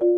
Good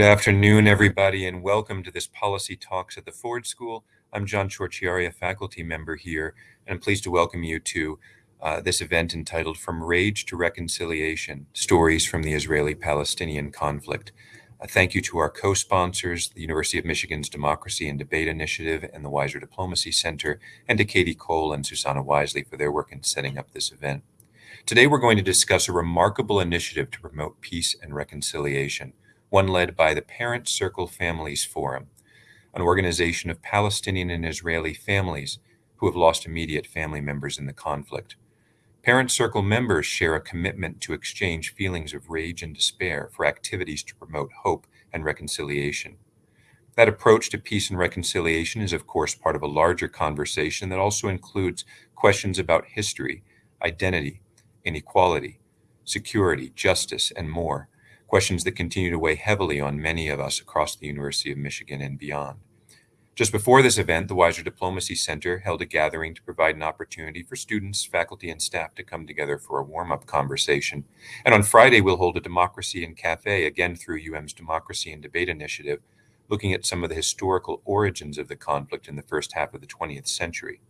afternoon, everybody, and welcome to this Policy Talks at the Ford School. I'm John Ciorciari, a faculty member here, and I'm pleased to welcome you to uh, this event entitled From Rage to Reconciliation, Stories from the Israeli-Palestinian Conflict. Uh, thank you to our co-sponsors, the University of Michigan's Democracy and Debate Initiative and the Weiser Diplomacy Center, and to Katie Cole and Susanna Wisely for their work in setting up this event. Today, we're going to discuss a remarkable initiative to promote peace and reconciliation – one led by the Parent Circle Families Forum, an organization of Palestinian and Israeli families who have lost immediate family members in the conflict. Parent Circle members share a commitment to exchange feelings of rage and despair for activities to promote hope and reconciliation. That approach to peace and reconciliation is, of course, part of a larger conversation that also includes questions about history, identity, inequality, security, justice, and more questions that continue to weigh heavily on many of us across the University of Michigan and beyond. Just before this event, the Weiser Diplomacy Center held a gathering to provide an opportunity for students, faculty, and staff to come together for a warm-up conversation. And on Friday, we'll hold a Democracy and Cafe, again through UM's Democracy and Debate Initiative, looking at some of the historical origins of the conflict in the first half of the 20th century.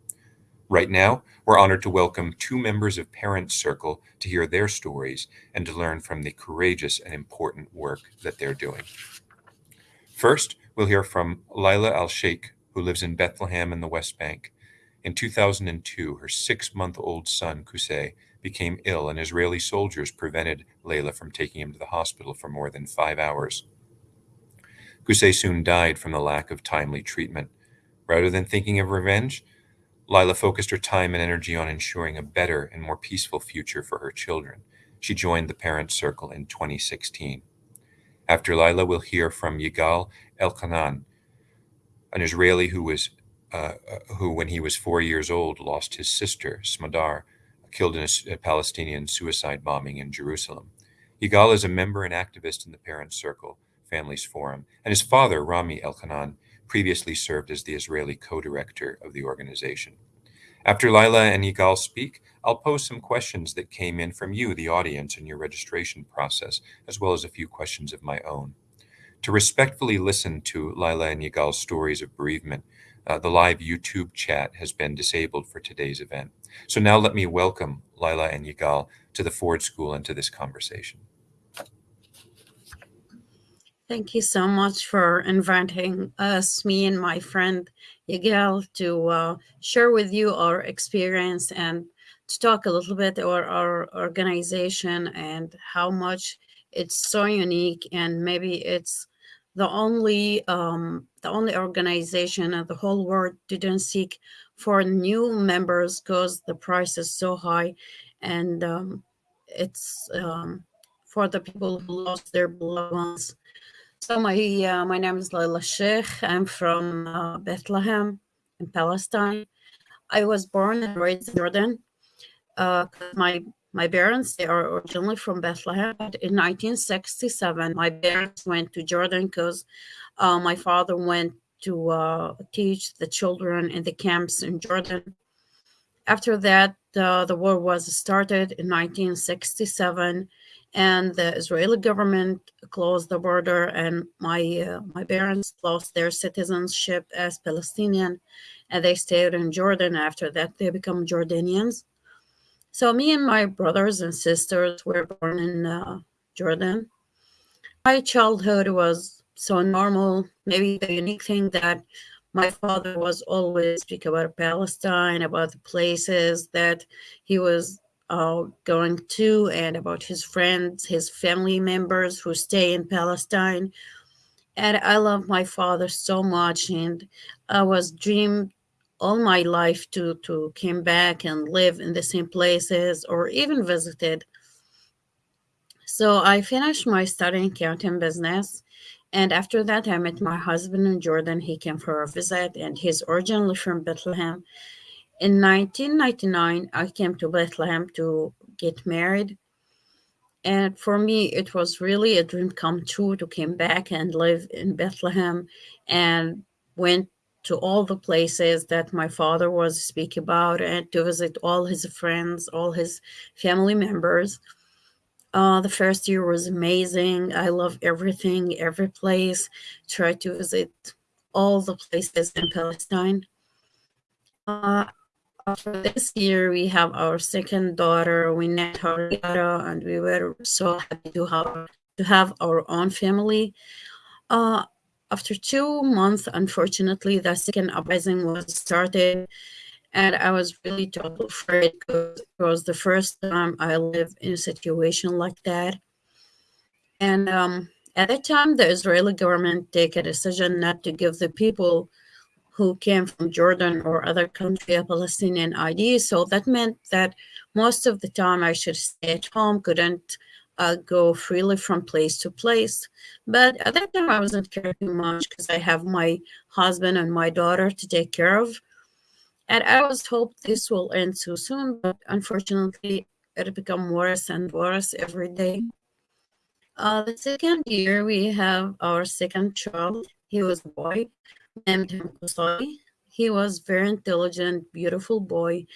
Right now, we're honored to welcome two members of Parent Circle to hear their stories and to learn from the courageous and important work that they're doing. First, we'll hear from Lila Al Sheikh, who lives in Bethlehem in the West Bank. In 2002, her six-month-old son, Kusei, became ill and Israeli soldiers prevented Layla from taking him to the hospital for more than five hours. Kusei soon died from the lack of timely treatment. Rather than thinking of revenge, Lila focused her time and energy on ensuring a better and more peaceful future for her children. She joined the Parent Circle in 2016. After Lila, we'll hear from Yigal Elchanan, an Israeli who was uh, who, when he was four years old, lost his sister, Smadar, killed in a, a Palestinian suicide bombing in Jerusalem. Yigal is a member and activist in the Parent Circle Families Forum, and his father, Rami Elchanan, previously served as the Israeli co-director of the organization. After Lila and Yigal speak, I'll pose some questions that came in from you, the audience, in your registration process, as well as a few questions of my own. To respectfully listen to Lila and Yigal's stories of bereavement, uh, the live YouTube chat has been disabled for today's event. So now let me welcome Lila and Yigal to the Ford School and to this conversation. Thank you so much for inviting us, me and my friend Yigal, to uh, share with you our experience and to talk a little bit about our organization and how much it's so unique and maybe it's the only um, the only organization in the whole world didn't seek for new members because the price is so high and um, it's um, for the people who lost their loved ones so my uh, my name is Laila Sheikh. I'm from uh, Bethlehem in Palestine. I was born and raised in Jordan. Uh, my my parents they are originally from Bethlehem. But in 1967, my parents went to Jordan because uh, my father went to uh, teach the children in the camps in Jordan. After that, uh, the war was started in 1967 and the Israeli government closed the border and my uh, my parents lost their citizenship as Palestinian and they stayed in Jordan after that they become Jordanians so me and my brothers and sisters were born in uh, Jordan my childhood was so normal maybe the unique thing that my father was always speak about Palestine about the places that he was uh, going to and about his friends, his family members who stay in Palestine. And I love my father so much, and I was dreamed all my life to to come back and live in the same places or even visited. So I finished my study in accounting business, And after that, I met my husband in Jordan. He came for a visit, and he's originally from Bethlehem. In 1999, I came to Bethlehem to get married. And for me, it was really a dream come true to come back and live in Bethlehem and went to all the places that my father was speaking about and to visit all his friends, all his family members. Uh, the first year was amazing. I love everything, every place. Tried to visit all the places in Palestine. Uh, after this year, we have our second daughter. We named her Yara, and we were so happy to have to have our own family. Uh, after two months, unfortunately, the second uprising was started, and I was really totally afraid because it was the first time I lived in a situation like that. And um, at that time, the Israeli government take a decision not to give the people who came from Jordan or other country a Palestinian ID. So that meant that most of the time I should stay at home, couldn't uh, go freely from place to place. But at that time, I wasn't caring much because I have my husband and my daughter to take care of. And I was hoped this will end so soon, but unfortunately, it become worse and worse every day. Uh, the second year, we have our second child. He was a boy, named him Kusai. He was very intelligent, beautiful boy,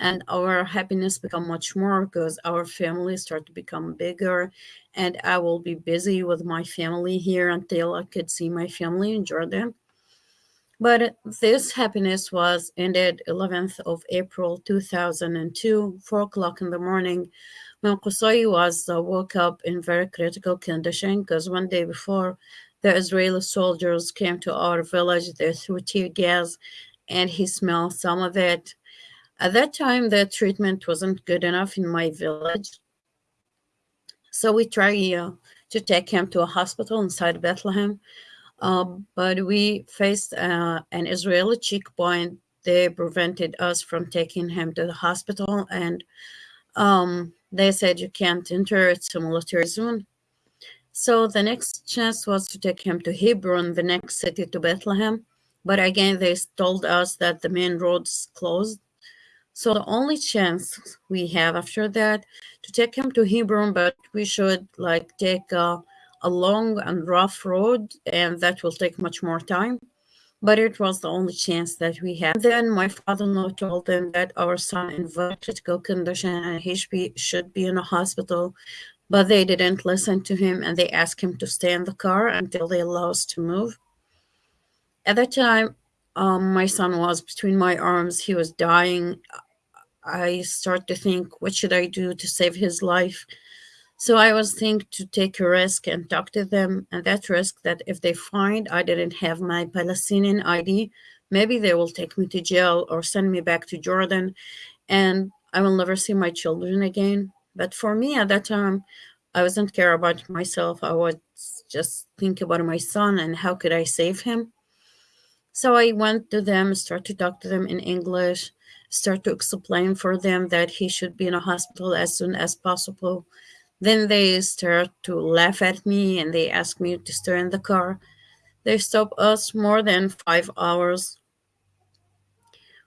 and our happiness become much more because our family start to become bigger. And i will be busy with my family here until i could see my family in jordan. But this happiness was ended 11th of april 2002 4 o'clock in the morning. When Qusay was uh, woke up in very critical condition because one day before the israeli soldiers came to our village they threw tear gas and he smelled some of it at that time, the treatment wasn't good enough in my village. So we tried uh, to take him to a hospital inside Bethlehem. Um, but we faced uh, an Israeli checkpoint. They prevented us from taking him to the hospital. And um, they said, you can't enter, it's a military zone. So the next chance was to take him to Hebron, the next city to Bethlehem. But again, they told us that the main roads closed. So the only chance we have after that to take him to Hebron, but we should like take a, a long and rough road, and that will take much more time. But it was the only chance that we had. Then my father-in-law told them that our son in critical condition and he should be, should be in a hospital, but they didn't listen to him and they asked him to stay in the car until they allowed us to move. At that time, um, my son was between my arms. He was dying. I start to think, what should I do to save his life? So I was thinking to take a risk and talk to them. And that risk that if they find I didn't have my Palestinian ID, maybe they will take me to jail or send me back to Jordan and I will never see my children again. But for me at that time, I wasn't care about myself. I was just think about my son and how could I save him. So I went to them, start to talk to them in English, start to explain for them that he should be in a hospital as soon as possible. Then they start to laugh at me and they ask me to stay in the car. They stop us more than five hours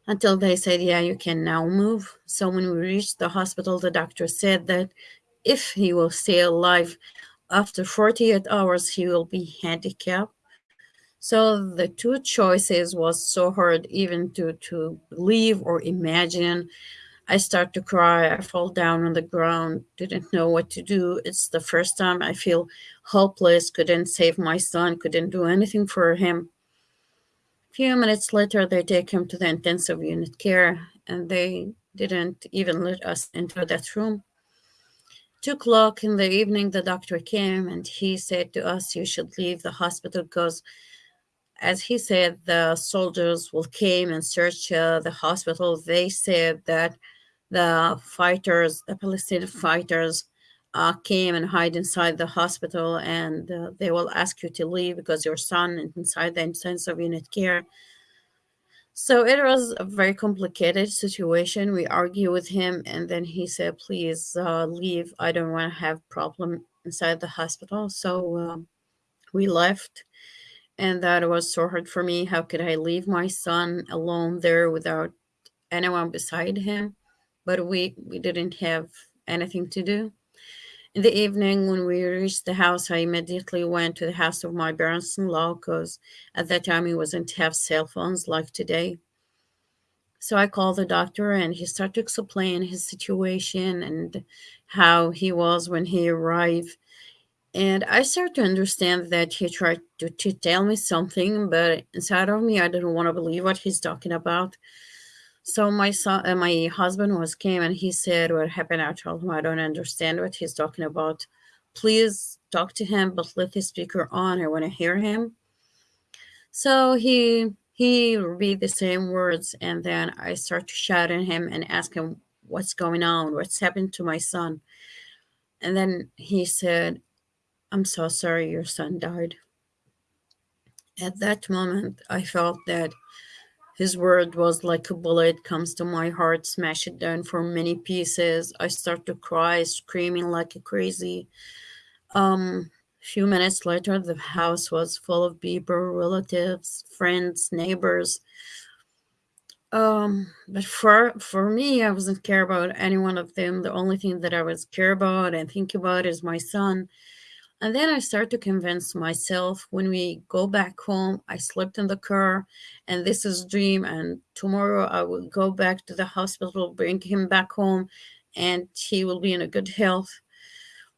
until they said, yeah, you can now move. So when we reached the hospital, the doctor said that if he will stay alive after 48 hours, he will be handicapped. So the two choices was so hard even to, to believe or imagine. I start to cry. I fall down on the ground, didn't know what to do. It's the first time I feel hopeless, couldn't save my son, couldn't do anything for him. A few minutes later, they take him to the intensive unit care and they didn't even let us enter that room. Two o'clock in the evening, the doctor came and he said to us, you should leave the hospital because as he said, the soldiers will came and search uh, the hospital. They said that the fighters, the Palestinian fighters, uh, came and hide inside the hospital, and uh, they will ask you to leave because your son is inside the intensive unit care. So it was a very complicated situation. We argue with him, and then he said, "Please uh, leave. I don't want to have problem inside the hospital." So um, we left. And that was so hard for me. How could I leave my son alone there without anyone beside him? But we, we didn't have anything to do. In the evening, when we reached the house, I immediately went to the house of my parents-in-law because at that time we wasn't have cell phones like today. So I called the doctor and he started to explain his situation and how he was when he arrived. And I started to understand that he tried to, to tell me something, but inside of me, I didn't want to believe what he's talking about. So my son, uh, my husband was came and he said, "What happened?" I told him, "I don't understand what he's talking about. Please talk to him, but let the speaker on. I want to hear him." So he he repeat the same words, and then I start to shout at him and ask him, "What's going on? What's happened to my son?" And then he said, "I'm so sorry, your son died." At that moment, I felt that his word was like a bullet comes to my heart, smash it down for many pieces. I start to cry, screaming like a crazy. Um, a few minutes later, the house was full of people, relatives, friends, neighbors. Um, but for for me, I wasn't care about any one of them. The only thing that I was care about and think about is my son. And then I start to convince myself when we go back home, I slept in the car and this is dream. And tomorrow I will go back to the hospital, bring him back home and he will be in a good health.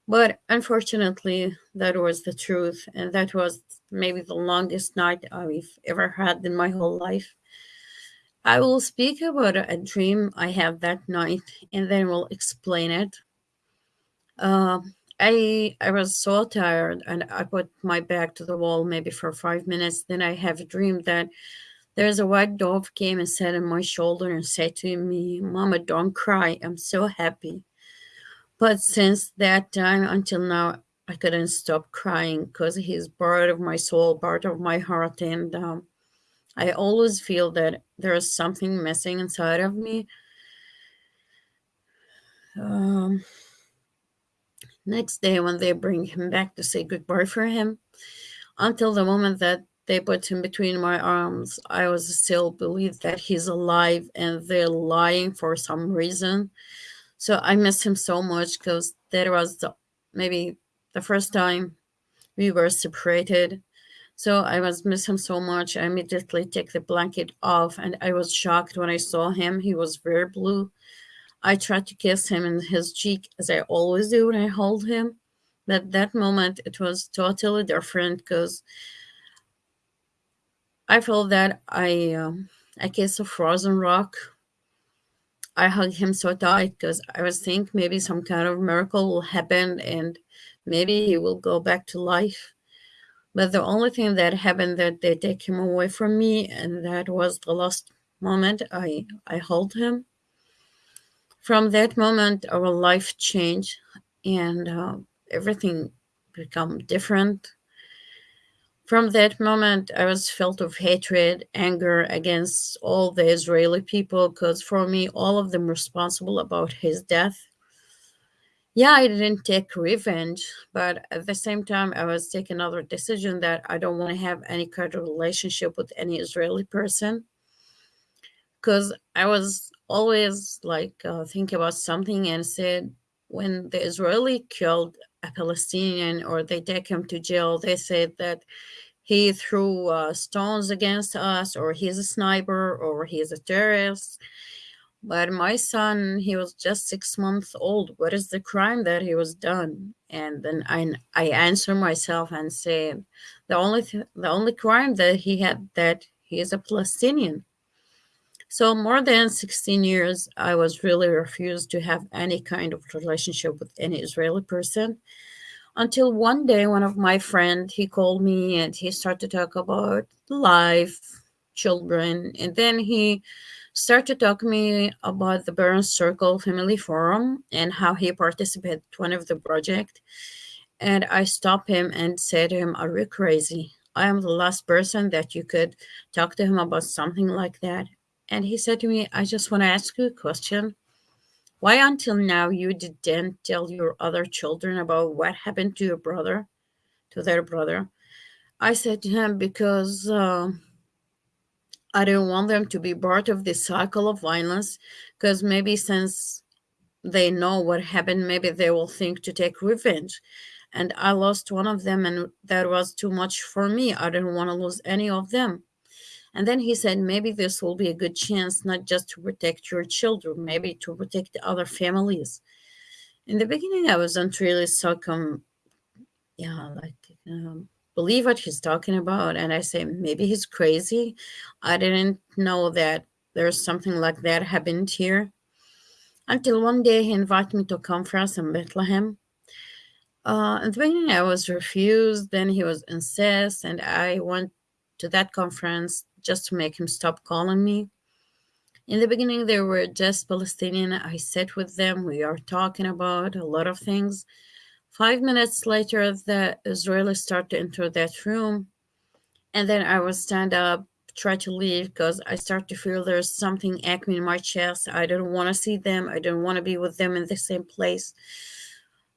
But unfortunately, that was the truth. And that was maybe the longest night I've ever had in my whole life. I will speak about a dream I had that night and then we'll explain it. Uh, I I was so tired and I put my back to the wall maybe for five minutes. Then I have a dream that there's a white dove came and sat on my shoulder and said to me, Mama, don't cry. I'm so happy. But since that time until now, I couldn't stop crying because he's part of my soul, part of my heart. And um, I always feel that there is something missing inside of me. Um, Next day, when they bring him back to say goodbye for him, until the moment that they put him between my arms, I was still believed that he's alive and they're lying for some reason. So I miss him so much because that was the, maybe the first time we were separated. So I was miss him so much. I immediately take the blanket off and I was shocked when I saw him. He was very blue I tried to kiss him in his cheek as I always do when I hold him. But that moment, it was totally different because I felt that I um, I kissed a frozen rock. I hugged him so tight because I was thinking maybe some kind of miracle will happen and maybe he will go back to life. But the only thing that happened that they take him away from me, and that was the last moment I I hold him from that moment our life changed and uh, everything become different. From that moment i was filled of hatred anger against all the israeli people because for me all of them responsible about his death. Yeah i didn't take revenge but at the same time i was taking another decision that i don't want to have any kind of relationship with any israeli person. Because i was always like uh, think about something and said when the Israeli killed a Palestinian or they take him to jail, they said that he threw uh, stones against us or he's a sniper or he's a terrorist. But my son, he was just six months old. What is the crime that he was done? And then I, I answer myself and say, the only th- the only crime that he had that he is a Palestinian so more than 16 years, I was really refused to have any kind of relationship with any Israeli person until one day one of my friend he called me and he started to talk about life children and then he started to talk to me about the Parents Circle Family Forum and how he participated one of the project. And I stopped him and said to him are you crazy? I am the last person that you could talk to him about something like that and he said to me, I just want to ask you a question. Why until now you didn't tell your other children about what happened to your brother, to their brother? I said to him, because uh, I don't want them to be part of this cycle of violence, because maybe since they know what happened, maybe they will think to take revenge. And I lost one of them, and that was too much for me. I didn't want to lose any of them. And then he said, maybe this will be a good chance not just to protect your children, maybe to protect other families. In the beginning, I wasn't really so come, yeah, like um, believe what he's talking about. And I say, maybe he's crazy. I didn't know that there's something like that happened here. Until one day he invited me to a conference in Bethlehem. Uh, in the beginning, I was refused. Then he was insist, and I went to that conference just to make him stop calling me. In the beginning, they were just Palestinian. I sat with them. We are talking about a lot of things. Five minutes later, the Israelis start to enter that room. And then I would stand up, try to leave because I start to feel there's something aching in my chest. I don't want to see them. I don't want to be with them in the same place.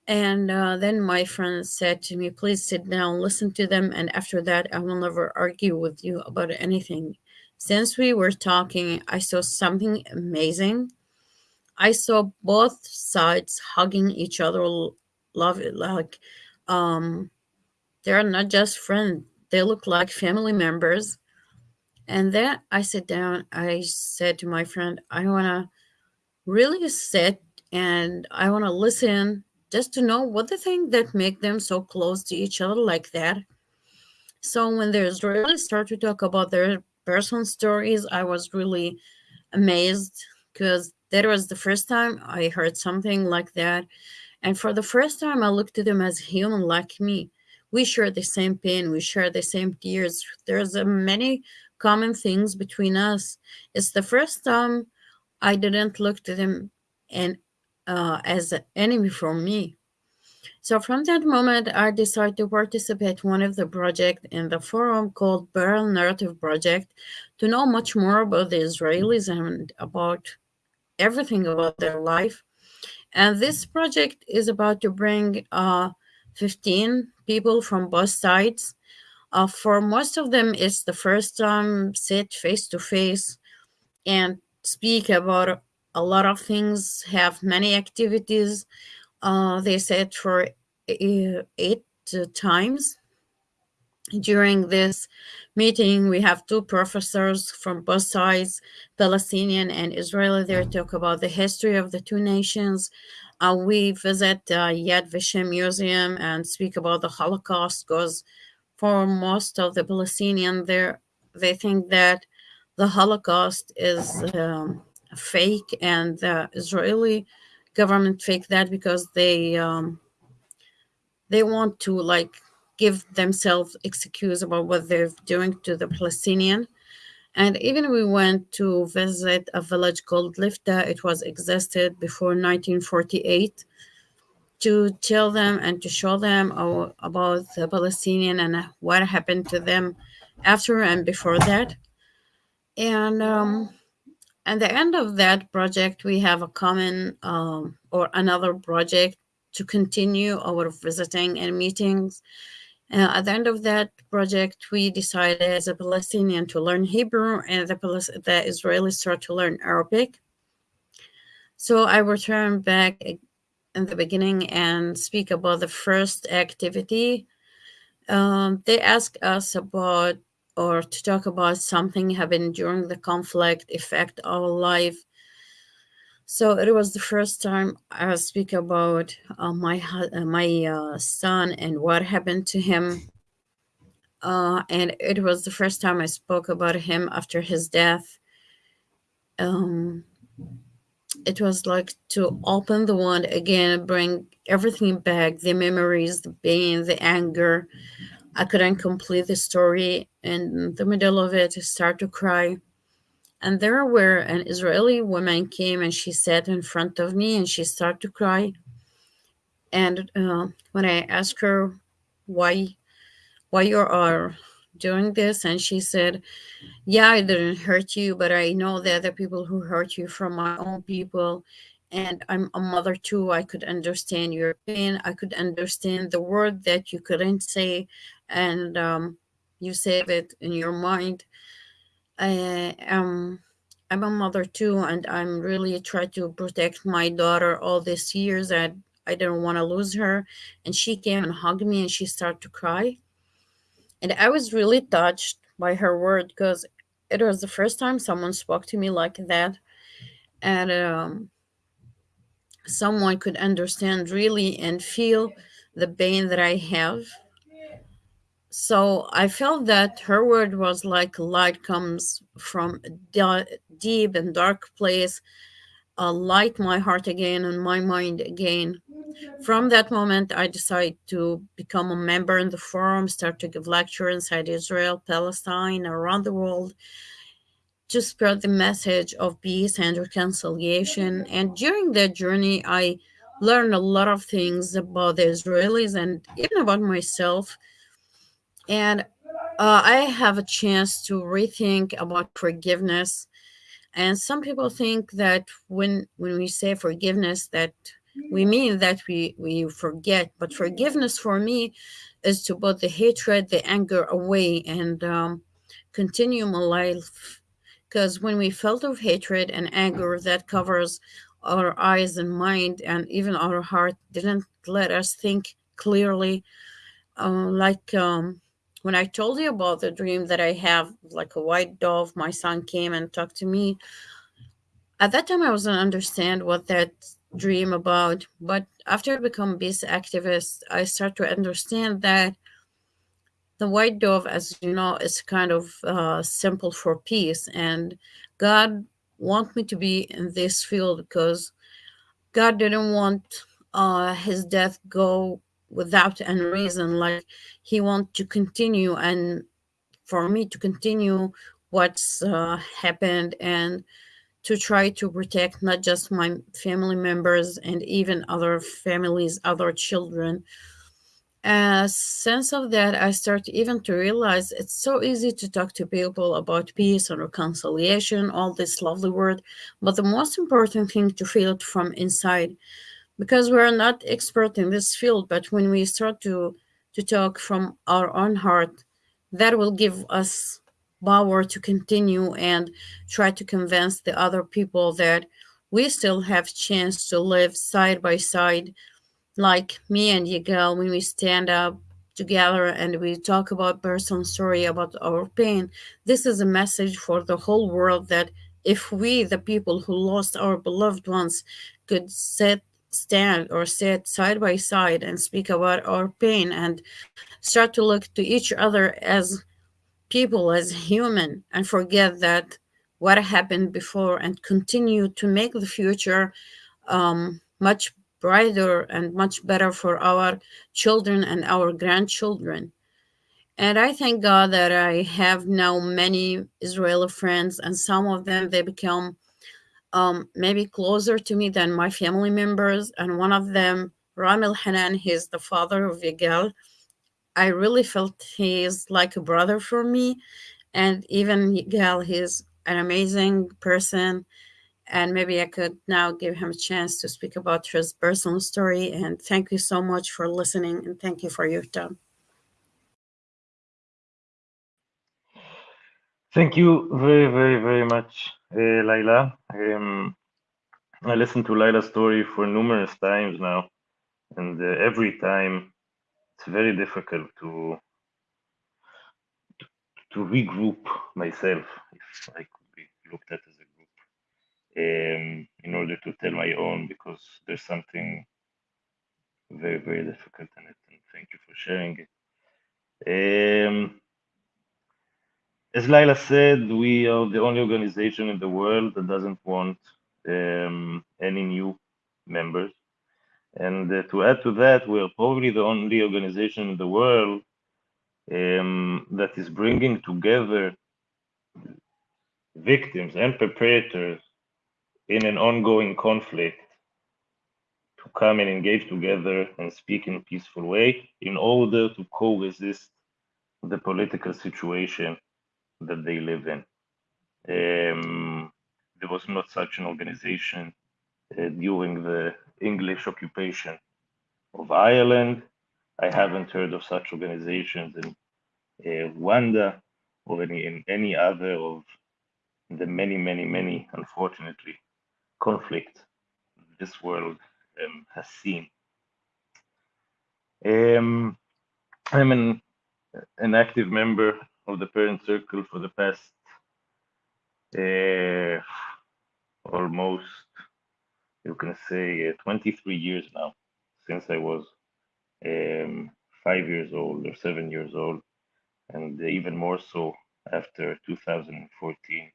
And uh, then my friend said to me, please sit down, listen to them. And after that, I will never argue with you about anything. Since we were talking, I saw something amazing. I saw both sides hugging each other, love it. Like, um, they're not just friends, they look like family members. And then I sit down, I said to my friend, I want to really sit and I want to listen just to know what the thing that make them so close to each other like that. So when the Israelis start to talk about their personal stories, I was really amazed because that was the first time I heard something like that. And for the first time, I looked at them as human like me. We share the same pain, we share the same tears. There's many common things between us. It's the first time I didn't look to them and uh, as an enemy for me. So from that moment, I decided to participate one of the project in the forum called Parallel Narrative Project to know much more about the Israelis and about everything about their life. And this project is about to bring uh, 15 people from both sides. Uh, for most of them, it's the first time sit face to face and speak about a lot of things, have many activities. Uh, they said for eight times. During this meeting, we have two professors from both sides, Palestinian and Israeli, They talk about the history of the two nations. Uh, we visit uh, Yad Vashem Museum and speak about the Holocaust because for most of the Palestinian there, they think that the Holocaust is um, fake and the Israeli government fake that because they um, they want to like give themselves excuse about what they're doing to the Palestinian. And even we went to visit a village called Lifta. It was existed before 1948 to tell them and to show them about the Palestinian and what happened to them after and before that. And um, at the end of that project, we have a common um, or another project to continue our visiting and meetings. Uh, at the end of that project, we decided as a Palestinian to learn Hebrew and the, the Israelis start to learn Arabic. So I return back in the beginning and speak about the first activity. Um, they ask us about or to talk about something happened during the conflict affect our life. So it was the first time I speak about uh, my uh, my uh, son and what happened to him. Uh, and it was the first time I spoke about him after his death. Um, it was like to open the wound again, bring everything back, the memories, the pain, the anger, I couldn't complete the story. In the middle of it, I started to cry. And there where an Israeli woman came and she sat in front of me and she started to cry. And uh, when I asked her why, why you are doing this, and she said, "Yeah, I didn't hurt you, but I know the other people who hurt you from my own people, and I'm a mother too. I could understand your pain. I could understand the word that you couldn't say and um, you save it in your mind. I am I'm a mother too, and I'm really trying to protect my daughter all these years. And I didn't want to lose her, and she came and hugged me, and she started to cry, and I was really touched by her word because it was the first time someone spoke to me like that, and um, someone could understand really and feel the pain that I have. So I felt that her word was like light comes from a deep and dark place, uh, light my heart again and my mind again. From that moment, I decided to become a member in the forum, start to give lectures inside Israel, Palestine, around the world, to spread the message of peace and reconciliation. And during that journey, I learned a lot of things about the Israelis and even about myself. And uh, I have a chance to rethink about forgiveness. And some people think that when when we say forgiveness, that we mean that we we forget. But forgiveness for me is to put the hatred, the anger away, and um, continue my life because when we felt of hatred and anger that covers our eyes and mind and even our heart didn't let us think clearly uh, like um, when i told you about the dream that i have like a white dove my son came and talked to me at that time i wasn't understand what that dream about but after i become peace activist i start to understand that the white dove, as you know, is kind of uh, simple for peace. And God want me to be in this field because God didn't want uh, his death go without any reason. Like he want to continue and for me to continue what's uh, happened and to try to protect not just my family members and even other families, other children a sense of that i start even to realize it's so easy to talk to people about peace and reconciliation all this lovely word but the most important thing to feel it from inside because we're not expert in this field but when we start to to talk from our own heart that will give us power to continue and try to convince the other people that we still have chance to live side by side like me and Yigal, when we stand up together and we talk about personal story about our pain, this is a message for the whole world that if we, the people who lost our beloved ones, could sit, stand or sit side by side and speak about our pain and start to look to each other as people, as human, and forget that what happened before and continue to make the future um, much brighter and much better for our children and our grandchildren. And I thank God that I have now many Israeli friends, and some of them they become um, maybe closer to me than my family members. And one of them, Rami Elhanan, he's the father of Yigal. I really felt he is like a brother for me. And even Yigal, he's an amazing person and maybe I could now give him a chance to speak about his personal story. And thank you so much for listening, and thank you for your time. Thank you very, very, very much, uh, Laila. Um, I listened to Laila's story for numerous times now, and uh, every time it's very difficult to to regroup myself, if I could be looked at as a group, um, in order to tell my own because there's something very, very difficult in it. And thank you for sharing it. Um, as Laila said, we are the only organization in the world that doesn't want um, any new members. And uh, to add to that, we are probably the only organization in the world um, that is bringing together victims and perpetrators in an ongoing conflict to come and engage together and speak in a peaceful way in order to co-resist the political situation that they live in. Um, there was not such an organization uh, during the English occupation of Ireland. I haven't heard of such organizations in uh, Rwanda or any, in any other of the many, many, many, unfortunately, conflicts this world um, has seen. Um, I'm an, an active member of the parent circle for the past uh, almost, you can say, uh, 23 years now, since I was um, five years old or seven years old, and even more so after 2014.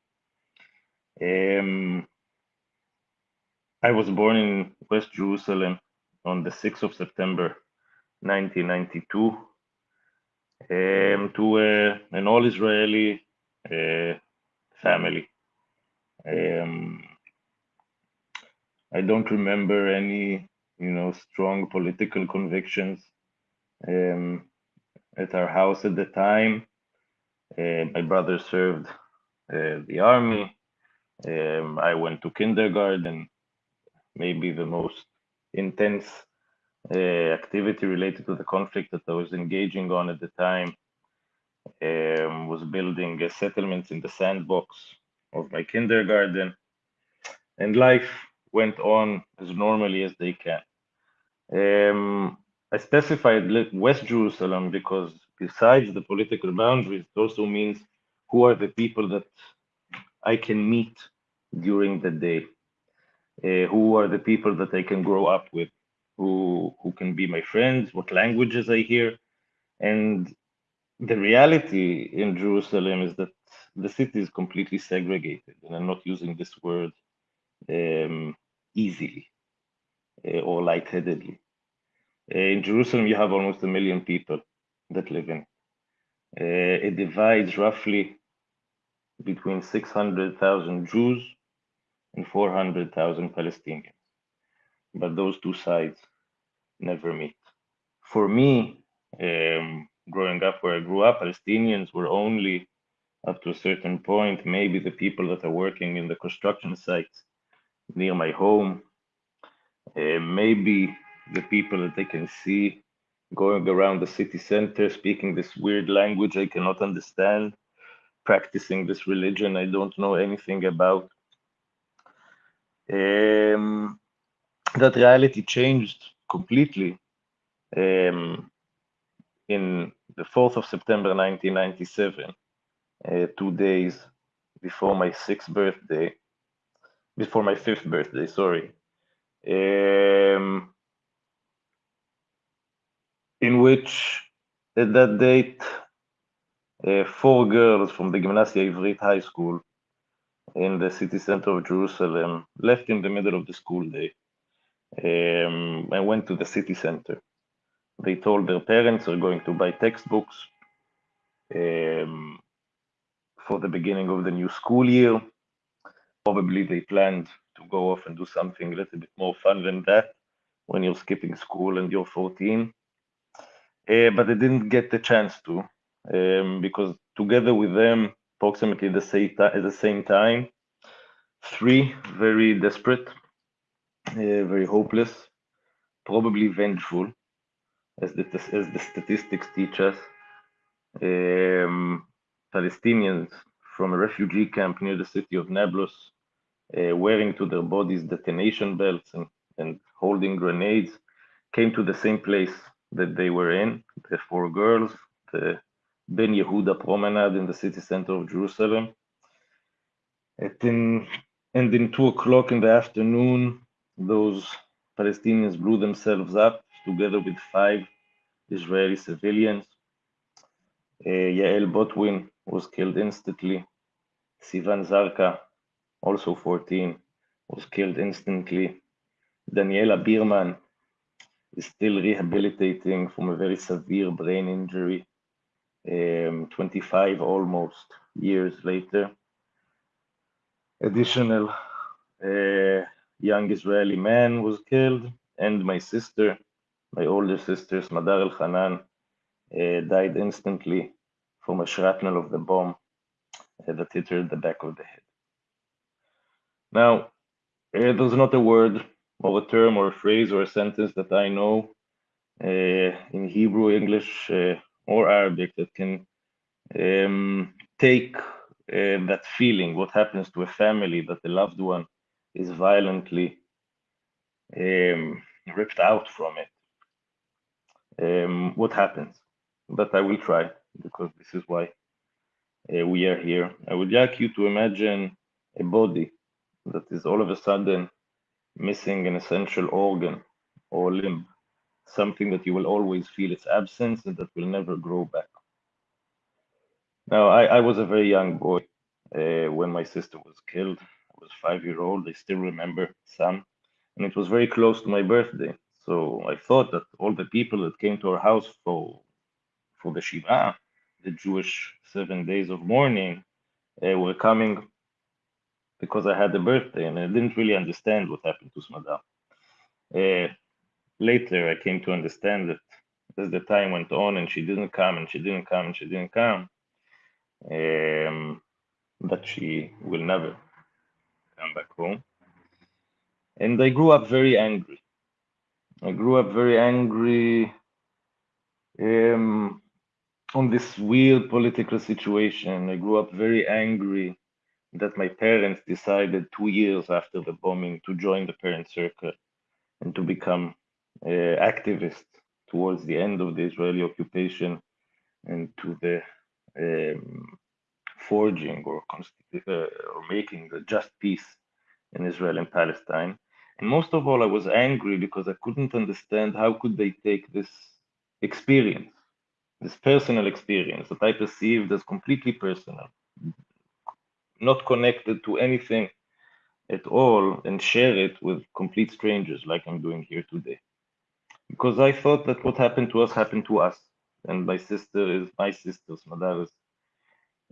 Um, I was born in West Jerusalem on the 6th of September 1992 um, to uh, an all Israeli uh, family. Um, I don't remember any, you know, strong political convictions um, at our house at the time. Uh, my brother served uh, the army. Um, I went to kindergarten. Maybe the most intense activity related to the conflict that I was engaging on at the time um, was building a settlements in the sandbox of my kindergarten. And life went on as normally as they can. Um, I specified West Jerusalem because besides the political boundaries, it also means who are the people that I can meet during the day, uh, who are the people that I can grow up with, who who can be my friends, what languages I hear, and the reality in Jerusalem is that the city is completely segregated, and I'm not using this word um, easily uh, or lightheadedly. Uh, in Jerusalem, you have almost a million people that live in. Uh, it divides roughly between 600,000 Jews and 400,000 Palestinians. But those two sides never meet. For me, um, growing up where I grew up, Palestinians were only up to a certain point, maybe the people that are working in the construction sites near my home, uh, maybe the people that they can see going around the city center speaking this weird language I cannot understand, practicing this religion I don't know anything about. Um, that reality changed completely um, in the 4th of September 1997, uh, two days before my sixth birthday, before my fifth birthday, sorry, um, in which at that date, uh, four girls from the Gimnasia Ivrit High School in the city center of Jerusalem left in the middle of the school day um, and went to the city center. They told their parents they're going to buy textbooks um, for the beginning of the new school year. Probably they planned to go off and do something a little bit more fun than that when you're skipping school and you're 14. Uh, but they didn't get the chance to um, because together with them, approximately the same at the same time, three very desperate, very hopeless, probably vengeful, as the as the statistics teach us, um, Palestinians from a refugee camp near the city of Nablus, uh, wearing to their bodies detonation belts and, and holding grenades, came to the same place that they were in, the four girls, the Ben Yehuda promenade in the city center of Jerusalem. At In, and in two o'clock in the afternoon, those Palestinians blew themselves up together with five Israeli civilians. Uh, Yael Botwin was killed instantly. Sivan Zarka, also 14, was killed instantly. Daniela Bierman is still rehabilitating from a very severe brain injury, um, 25 almost years later. Additional uh, young Israeli man was killed, and my sister, my older sister, Smadar Elhanan, uh, died instantly from a shrapnel of the bomb uh, that hit her in the back of the head. Now, uh, there's not a word or a term or a phrase or a sentence that I know uh, in Hebrew, English, uh, or Arabic that can um, take uh, that feeling, what happens to a family that the loved one is violently um, ripped out from it. Um, what happens? But I will try because this is why uh, we are here. I would like you to imagine a body that is all of a sudden missing an essential organ or limb, something that you will always feel its absence and that will never grow back. Now, I, I was a very young boy uh, when my sister was killed. Was five year old. I still remember some, and it was very close to my birthday. So I thought that all the people that came to our house for for the Shiva, the Jewish seven days of mourning, uh, were coming because I had a birthday, and I didn't really understand what happened to Smadar. Uh, later, I came to understand that as the time went on, and she didn't come, and she didn't come, and she didn't come, um, that she will never back home. And I grew up very angry. I grew up very angry um, on this weird political situation. I grew up very angry that my parents decided two years after the bombing to join the parent circle and to become uh, activists towards the end of the Israeli occupation and to the um, forging or, uh, or making the just peace in Israel and Palestine. And most of all, I was angry because I couldn't understand how could they take this experience, this personal experience that I perceived as completely personal, not connected to anything at all, and share it with complete strangers like I'm doing here today. Because I thought that what happened to us happened to us, and my sister is my sister, Smadar is,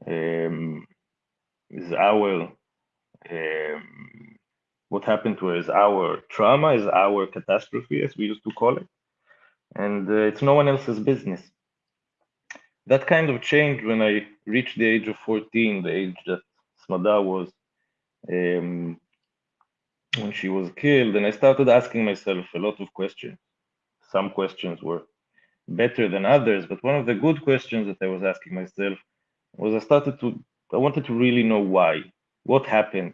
um, is our um, what happened to is our trauma, is our catastrophe, as we used to call it, and uh, it's no one else's business. That kind of changed when I reached the age of 14, the age that Smadar was um, when she was killed, and I started asking myself a lot of questions. Some questions were better than others, but one of the good questions that I was asking myself was I started to I wanted to really know why, what happened,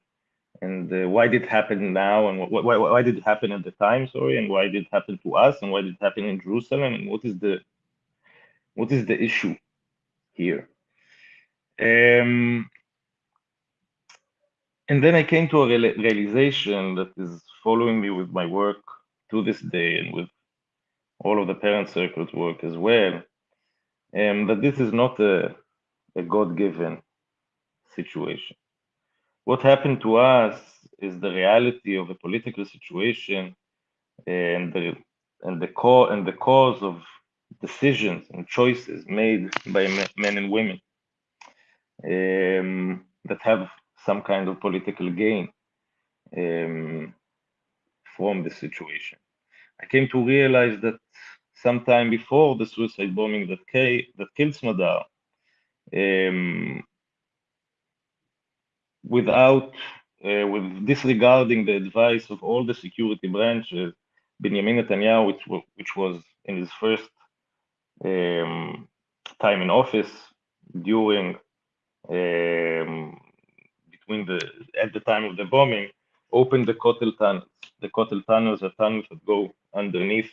and uh, why did it happen now, and wh why, why did it happen at the time, sorry, and why did it happen to us, and why did it happen in Jerusalem, and what is the what is the issue here? Um, and then I came to a real realization that is following me with my work to this day, and with all of the parent circles work as well, um, that this is not a a God-given situation. What happened to us is the reality of a political situation and the and the core and the cause of decisions and choices made by men and women um, that have some kind of political gain um, from the situation. I came to realize that sometime before the suicide bombing that, that killed Smadar, um, without uh, with disregarding the advice of all the security branches, Benjamin Netanyahu, which, which was in his first um, time in office during um, between the at the time of the bombing, opened the Kotel tunnels. The Kotel tunnels are tunnels that go underneath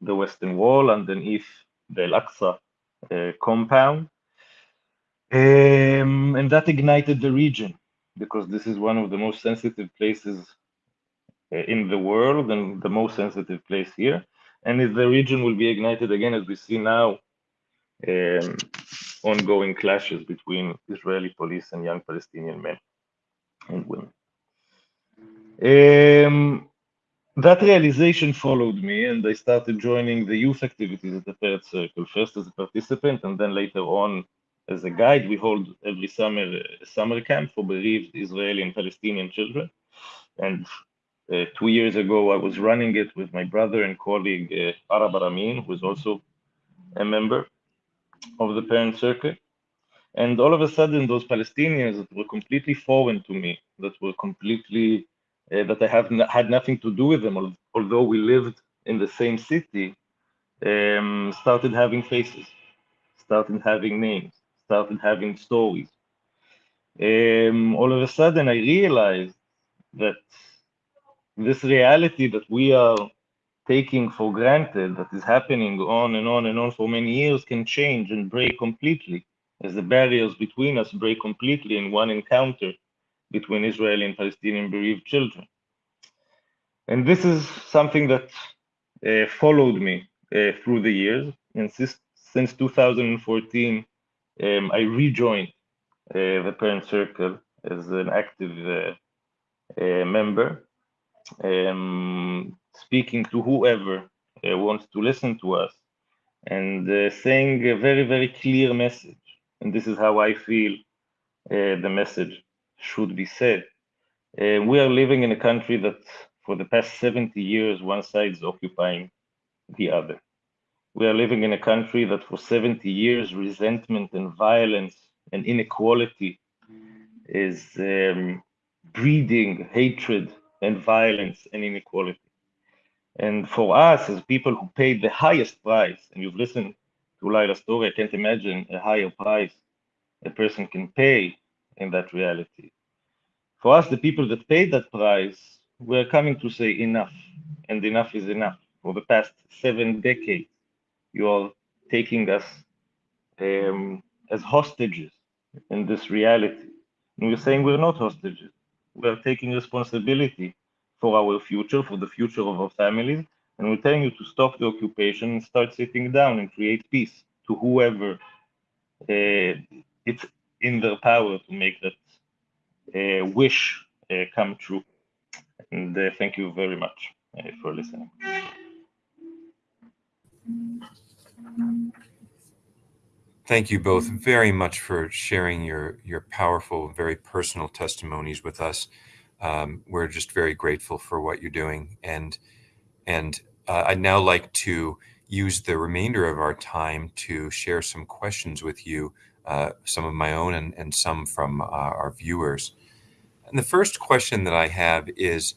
the Western Wall, underneath the Al-Aqsa uh, compound, um, and that ignited the region because this is one of the most sensitive places uh, in the world and the most sensitive place here. And if the region will be ignited again, as we see now, um, ongoing clashes between Israeli police and young Palestinian men and women. Um, that realization followed me, and I started joining the youth activities at the Third Circle, first as a participant, and then later on as a guide, we hold every summer a summer camp for bereaved Israeli and Palestinian children. And uh, two years ago, I was running it with my brother and colleague uh, Arab Aramin, who is also a member of the parent circle. And all of a sudden, those Palestinians that were completely foreign to me, that were completely, uh, that I have had nothing to do with them, although we lived in the same city, um, started having faces, started having names, started having stories. Um, all of a sudden, I realized that this reality that we are taking for granted, that is happening on and on and on for many years, can change and break completely as the barriers between us break completely in one encounter between Israeli and Palestinian bereaved children. And this is something that uh, followed me uh, through the years. And since, since 2014, um, I rejoined uh, the Parent Circle as an active uh, uh, member, um, speaking to whoever uh, wants to listen to us and saying a very, very clear message. And this is how I feel the message should be said. we are living in a country that for the past 70 years, one side is occupying the other. We are living in a country that for 70 years, resentment and violence and inequality is um, breeding hatred and violence and inequality. And for us, as people who paid the highest price, and you've listened to Laila's story, I can't imagine a higher price a person can pay in that reality. For us, the people that paid that price we're coming to say enough, and enough is enough. For the past seven decades, you are taking us um, as hostages in this reality. And we're saying we're not hostages. We're taking responsibility for our future, for the future of our families, and we're telling you to stop the occupation and start sitting down and create peace to whoever uh, it's in their power to make that uh, wish uh, come true. And uh, thank you very much uh, for listening. Thank you both very much for sharing your your powerful, very personal testimonies with us. Um, we're just very grateful for what you're doing, and and uh, I'd now like to use the remainder of our time to share some questions with you, uh, some of my own and, and some from uh, our viewers. And the first question that I have is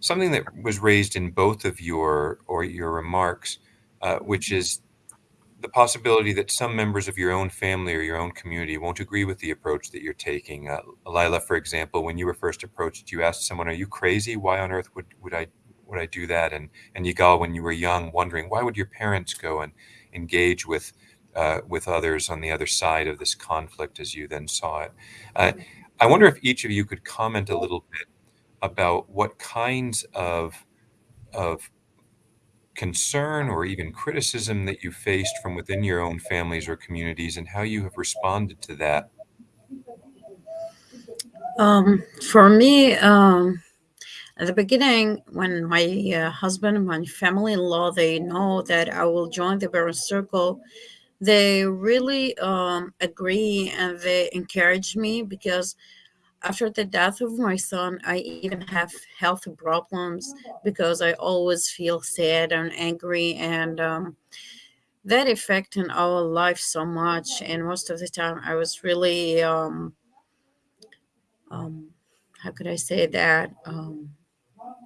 something that was raised in both of your or your remarks, uh, which is the possibility that some members of your own family or your own community won't agree with the approach that you're taking. Uh, Laila, for example, when you were first approached, you asked someone, "Are you crazy? Why on earth would would I would I do that?" And and Yigal, when you were young, wondering why would your parents go and engage with uh, with others on the other side of this conflict as you then saw it. Uh, I wonder if each of you could comment a little bit about what kinds of of concern or even criticism that you faced from within your own families or communities and how you have responded to that? Um, for me um, at the beginning when my uh, husband my family-in-law they know that i will join the Parent Circle they really um, agree and they encourage me because after the death of my son, I even have health problems because I always feel sad and angry, and um, that affect in our life so much. And most of the time, I was really, um, um, how could I say that, um,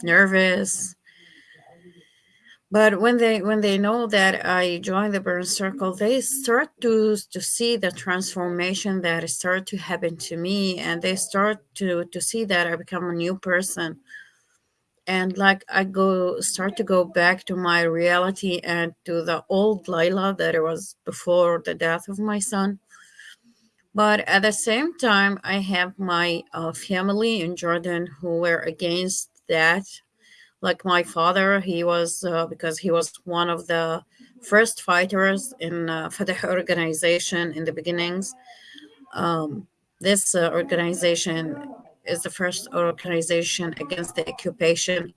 nervous but when they when they know that i joined the Parent Circle they start to to see the transformation that started to happen to me and they start to to see that i become a new person. And like i go start to go back to my reality and to the old Laila that it was before the death of my son. But at the same time i have my uh, family in jordan who were against that like my father he was uh, because he was one of the first fighters in uh, Fatah organization in the beginnings. Um, this uh, organization is the first organization against the occupation.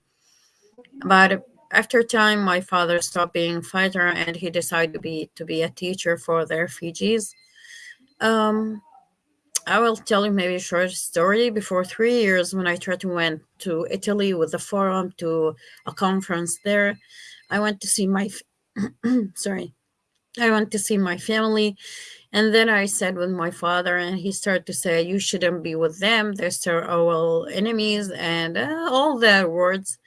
But after time my father stopped being fighter and he decided to be to be a teacher for the refugees um, I will tell you maybe a short story. Before three years, when I tried to went to Italy with the forum to a conference there, I went to see my, sorry, I went to see my family, and then I said with my father, and he started to say, "You shouldn't be with them; they're our enemies," and uh, all the words.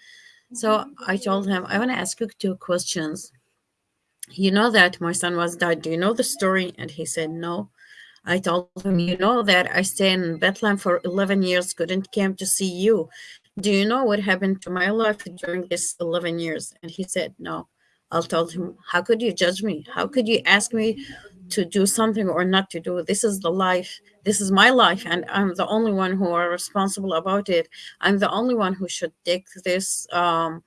So I told him, "I want to ask you two questions. You know that my son was died. Do you know the story?" And he said, "No." I told him, you know that I stayed in Bethlehem for 11 years, couldn't come to see you. Do you know what happened to my life during this 11 years? And he said, no. I told him, how could you judge me? How could you ask me to do something or not to do? This is the life. This is my life, and I'm the only one who are responsible about it. I'm the only one who should take this um,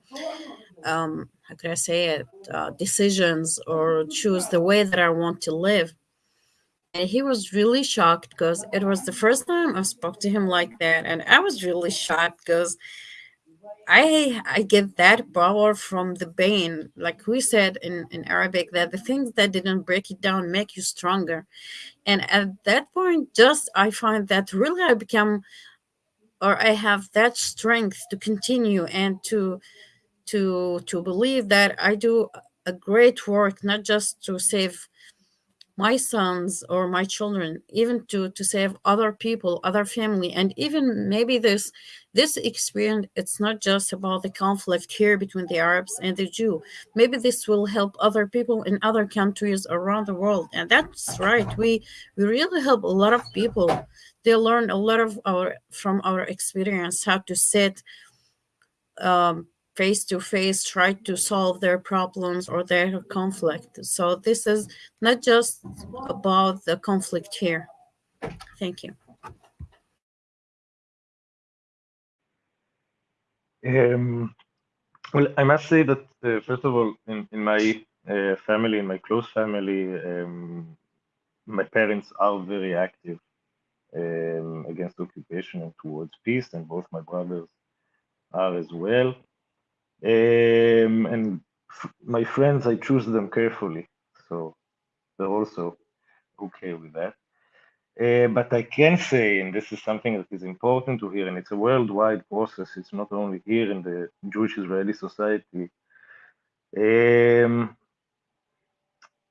um, how could I say it, uh, decisions or choose the way that I want to live. And he was really shocked because it was the first time I spoke to him like that. And I was really shocked because I I get that power from the pain. Like we said in, in Arabic, that the things that didn't break it down make you stronger. And at that point, just I find that really I become or I have that strength to continue and to to to believe that I do a great work, not just to save my sons or my children, even to to save other people, other family, and even maybe this this experience. It's not just about the conflict here between the Arabs and the Jew. Maybe this will help other people in other countries around the world, and that's right. We we really help a lot of people. They learn a lot of our from our experience how to sit um, face to face try to solve their problems or their conflict. So this is not just about the conflict here. Thank you. Um, well, I must say that uh, first of all, in, in my uh, family, in my close family, um, my parents are very active um, against occupation and towards peace, and both my brothers are as well. Um, and my friends, I choose them carefully, so they're also okay with that. Uh, but I can say, and this is something that is important to hear, and it's a worldwide process. It's not only here in the Jewish Israeli society. Um,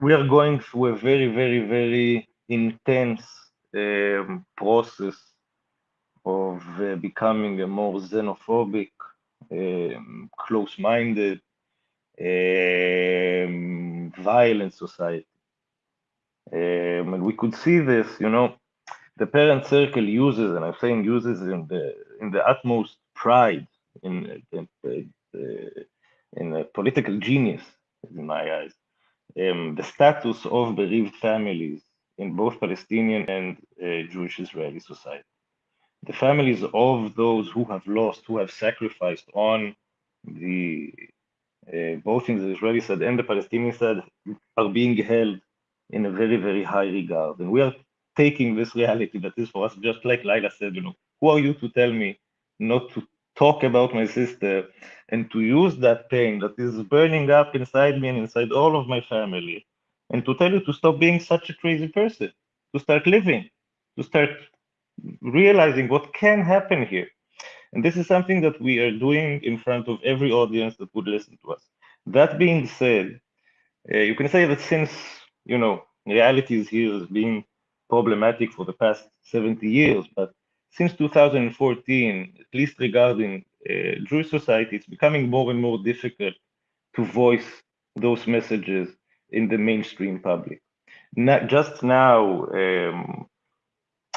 we are going through a very, very, very intense um, process of uh, becoming a more xenophobic, um, close-minded, um, violent society. Um, and we could see this, you know, the parent circle uses, and I'm saying uses in the in the utmost pride, in in, in a political genius, in my eyes, um, the status of bereaved families in both Palestinian and uh, Jewish Israeli society the families of those who have lost, who have sacrificed on the uh, both in the Israeli side and the Palestinian side are being held in a very, very high regard. And we are taking this reality that is for us, just like Laila said, you know, who are you to tell me not to talk about my sister and to use that pain that is burning up inside me and inside all of my family and to tell you to stop being such a crazy person, to start living, to start realizing what can happen here. And this is something that we are doing in front of every audience that would listen to us. That being said, uh, you can say that since, you know, realities here has been problematic for the past 70 years, but since 2014, at least regarding uh, Jewish society, it's becoming more and more difficult to voice those messages in the mainstream public. Not just now, um,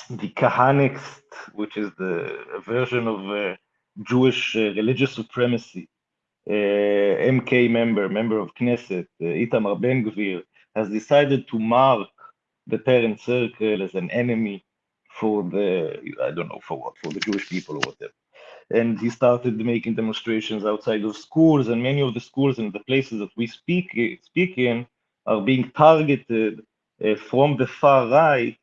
the Kahanist, which is the version of uh, Jewish uh, religious supremacy, uh, MK member, member of Knesset, uh, Itamar Ben Gvir, has decided to mark the parent circle as an enemy for the, I don't know for what, for the Jewish people or whatever. And he started making demonstrations outside of schools, and many of the schools and the places that we speak, speak in are being targeted uh, from the far right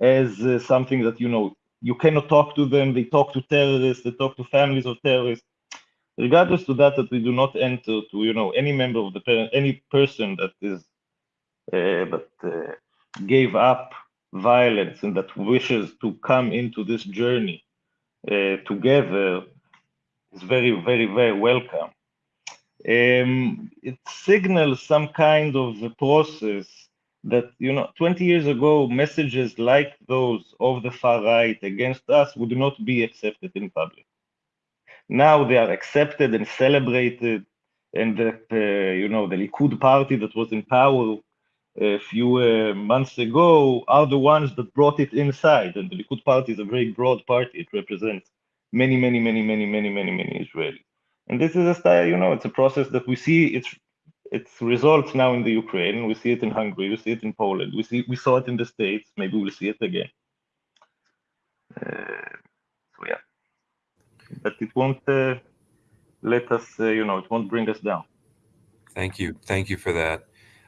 as uh, something that you know you cannot talk to them. They talk to terrorists. They talk to families of terrorists. Regardless to that, that we do not enter to you know any member of the parent, any person that is uh, that uh, gave up violence and that wishes to come into this journey uh, together is very, very, very welcome. Um, it signals some kind of process that you know 20 years ago messages like those of the far right against us would not be accepted in public now they are accepted and celebrated and that uh, you know the likud party that was in power a few uh, months ago are the ones that brought it inside. And the Likud party is a very broad party. It represents many, many, many, many, many, many, many Israelis. And this is a style, you know, it's a process that we see its its results now in the Ukraine. We see it in Hungary. We see it in Poland. We see we saw it in the States. Maybe we'll see it again. Uh, so yeah, but it won't uh, let us, uh, you know, it won't bring us down. Thank you, thank you for that.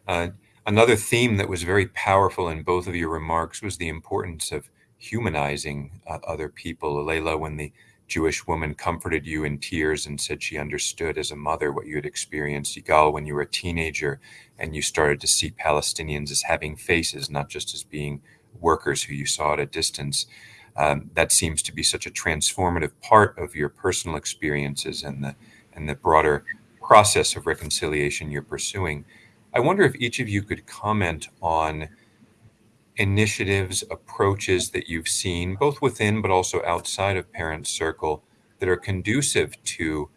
Uh, another theme that was very powerful in both of your remarks was the importance of humanizing uh, other people. Laila, when the Jewish woman comforted you in tears and said she understood as a mother what you had experienced. Yigal, when you were a teenager and you started to see Palestinians as having faces, not just as being workers who you saw at a distance. Um, that seems to be such a transformative part of your personal experiences and the and the broader process of reconciliation you're pursuing. I wonder if each of you could comment on initiatives, approaches that you've seen, both within but also outside of Parent Circle, that are conducive to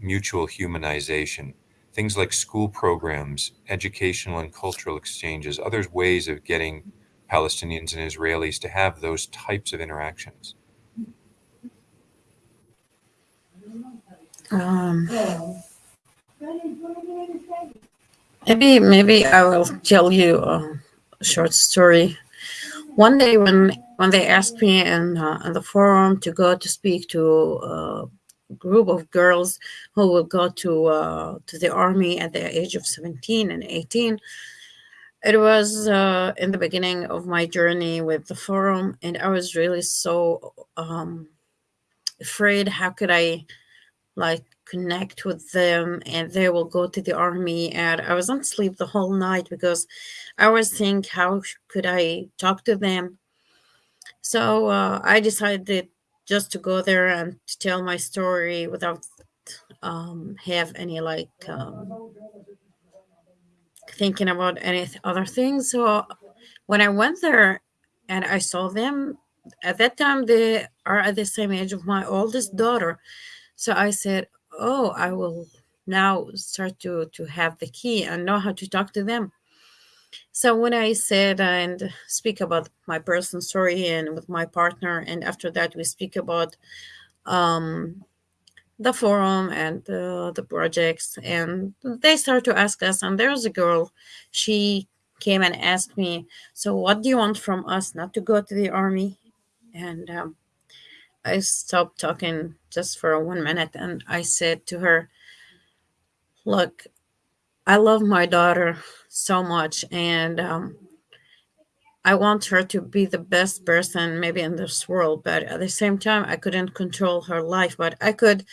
mutual humanization? Things like school programs, educational and cultural exchanges, other ways of getting Palestinians and Israelis to have those types of interactions? Um, maybe maybe I will tell you a short story one day when when they asked me in, uh, the forum to go to speak to a group of girls who will go to uh, to the army at the age of 17 and 18 it was uh, in the beginning of my journey with the forum and i was really so um, afraid how could i like connect with them and they will go to the army. And i wasn't sleep the whole night because i was thinking how could i talk to them? So uh, i decided just to go there and to tell my story without um, have any like um, thinking about any other things. So when i went there and i saw them at that time they are at the same age of my oldest daughter. So i said oh, I will now start to to have the key and know how to talk to them. So when I said and speak about my personal story and with my partner, and after that we speak about um, the forum and uh, the projects, and they start to ask us. And there's a girl, she came and asked me, "So what do you want from us? Not to go to the army?" And um, I stopped talking just for one minute and I said to her, Look, I love my daughter so much and um, I want her to be the best person maybe in this world, but at the same time, I couldn't control her life, but I could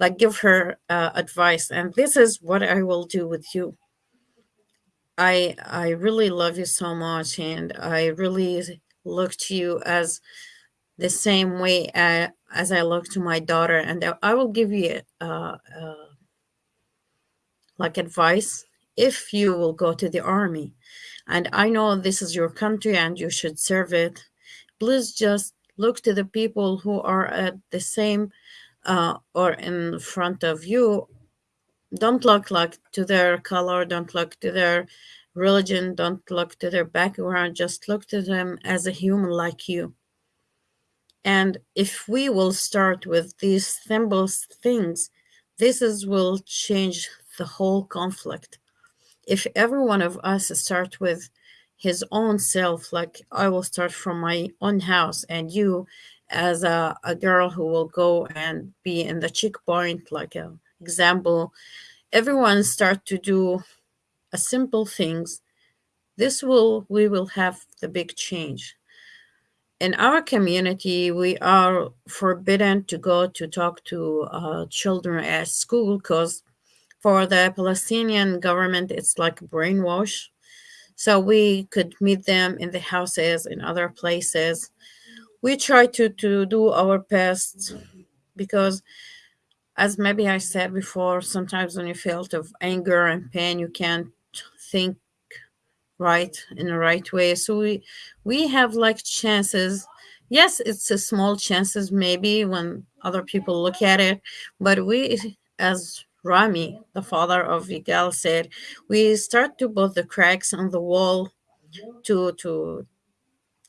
like give her uh, advice. And this is what I will do with you. I I really love you so much, and I really look to you as the same way uh, as I look to my daughter, and I will give you uh, uh, like advice if you will go to the army. And I know this is your country and you should serve it. Please just look to the people who are at the same uh, or in front of you. Don't look like to their color, don't look to their religion, don't look to their background, just look to them as a human like you and if we will start with these simple things, this is will change the whole conflict. If every one of us start with his own self, like I will start from my own house, and you, as a, a girl who will go and be in the checkpoint, like an example, everyone start to do a simple things. This will we will have the big change in our community, we are forbidden to go to talk to uh, children at school because for the Palestinian government, it's like brainwash. So we could meet them in the houses, in other places. We try to, to do our best because, as maybe I said before, sometimes when you feel of anger and pain, you can't think right in the right way. So we we have like chances. Yes it's a small chances maybe when other people look at it but we as rami the father of Yigal said we start to put the cracks on the wall to to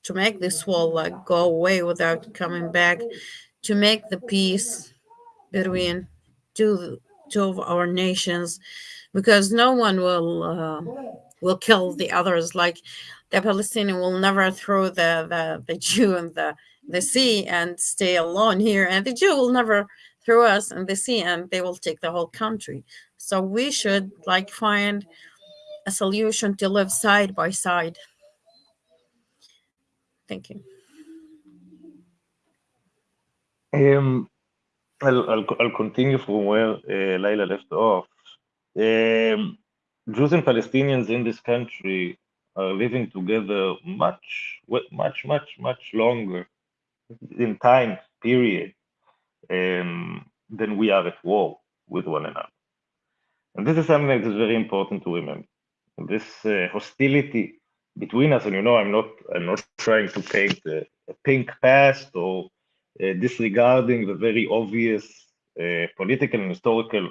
to make this wall like go away without coming back, to make the peace between two two of our nations, because no one will uh, will kill the others. Like the Palestinian will never throw the the, the Jew in the the sea and stay alone here, and the Jew will never throw us in the sea, and they will take the whole country. So we should like find a solution to live side by side. Thank you. Um, I'll, I'll, I'll continue from where uh, Laila left off. Um, Jews and Palestinians in this country are living together much, much, much, much longer in time period um, than we are at war with one another. And this is something that is very important to remember. This uh, hostility between us, and you know, I'm not, I'm not trying to paint a, a pink past or uh, disregarding the very obvious uh, political and historical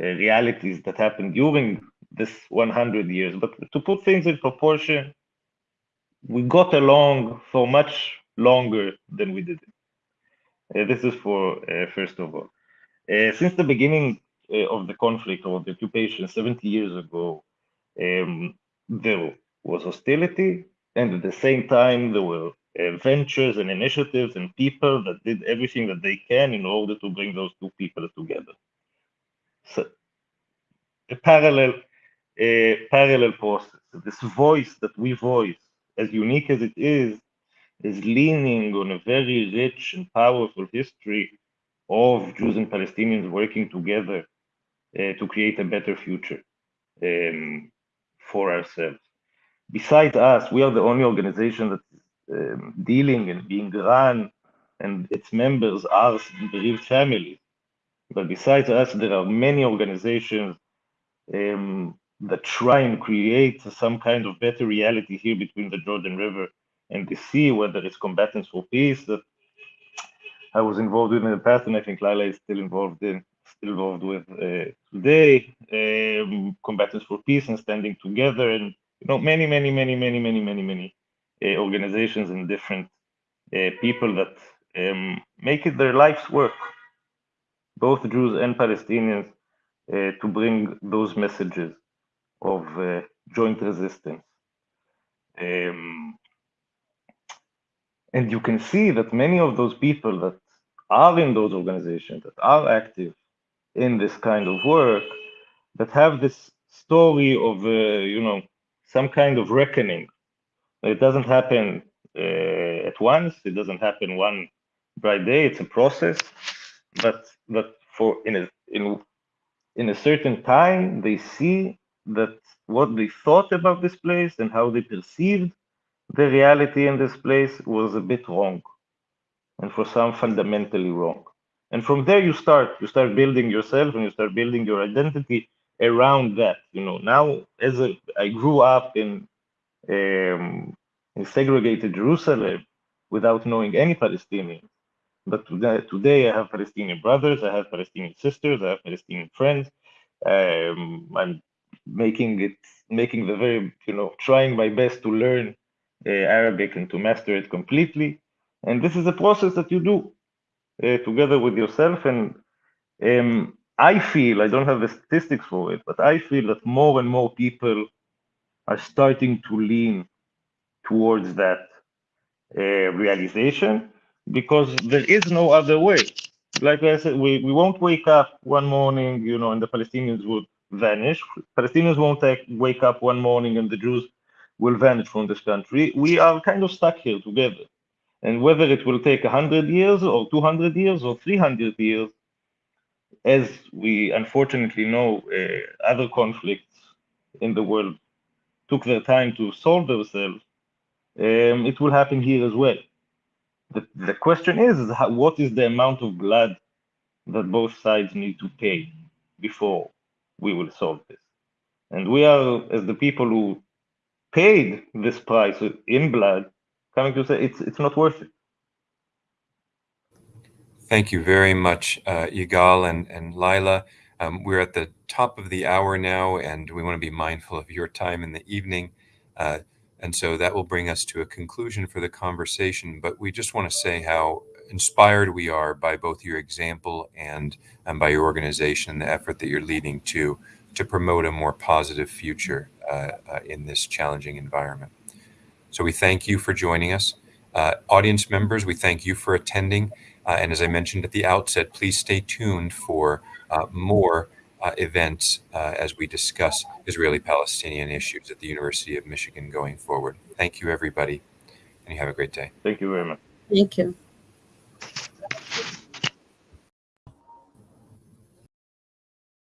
uh, realities that happened during this 100 years. But to put things in proportion, we got along for much longer than we did. Uh, this is for uh, first of all. Uh, since the beginning of the conflict or the occupation 70 years ago, um, there was hostility, and at the same time there were uh, ventures and initiatives and people that did everything that they can in order to bring those two people together. So a parallel, a parallel process. This voice that we voice, as unique as it is, is leaning on a very rich and powerful history of Jews and Palestinians working together uh, to create a better future um, for ourselves. Besides us, we are the only organization that is um, dealing and being run, and its members are bereaved families. But besides us, there are many organizations um, that try and create some kind of better reality here between the Jordan River and the sea, whether it's combatants for peace that I was involved with in the past, and I think Laila is still involved in, still involved with uh, today, um, combatants for peace and standing together, and you know many, many, many, many, many, many, many uh, organizations and different uh, people that um, make it their life's work, both Jews and Palestinians, uh, to bring those messages of uh, joint resistance. Um, and you can see that many of those people that are in those organizations, that are active in this kind of work, that have this story of, uh, you know, some kind of reckoning. It doesn't happen uh, at once. It doesn't happen one bright day. It's a process, but but for in a in in a certain time, they see that what they thought about this place and how they perceived the reality in this place was a bit wrong and for some fundamentally wrong. And from there you start you start building yourself and you start building your identity around that you know. Now as a, I grew up in um, in segregated jerusalem without knowing any palestinians but today, i have palestinian brothers i have palestinian sisters i have palestinian friends um, i'm making it making the very you know trying my best to learn uh, Arabic and to master it completely. And this is a process that you do uh, together with yourself. And um, I feel, I don't have the statistics for it, but I feel that more and more people are starting to lean towards that uh, realization because there is no other way. Like I said, we, we won't wake up one morning, you know, and the Palestinians would vanish. Palestinians won't take, wake up one morning and the Jews will vanish from this country. We are kind of stuck here together. And whether it will take 100 years or 200 years or 300 years, as we unfortunately know, uh, other conflicts in the world took their time to solve themselves, um, it will happen here as well. The, the question is, is how, what is the amount of blood that both sides need to pay before we will solve this? And we are, as the people who paid this price in blood, coming to say it's it's not worth it. Thank you very much, uh, and, and Laila. Um, we're at the top of the hour now, and we want to be mindful of your time in the evening. Uh, And so that will bring us to a conclusion for the conversation. But we just want to say how inspired we are by both your example and, and by your organization and the effort that you're leading to to promote a more positive future uh, uh, in this challenging environment. So we thank you for joining us. Uh, audience members, we thank you for attending. Uh, and as I mentioned at the outset, please stay tuned for uh, more uh, events as we discuss Israeli-Palestinian issues at the University of Michigan going forward. Thank you, everybody, and you have a great day. Thank you very much. Thank you.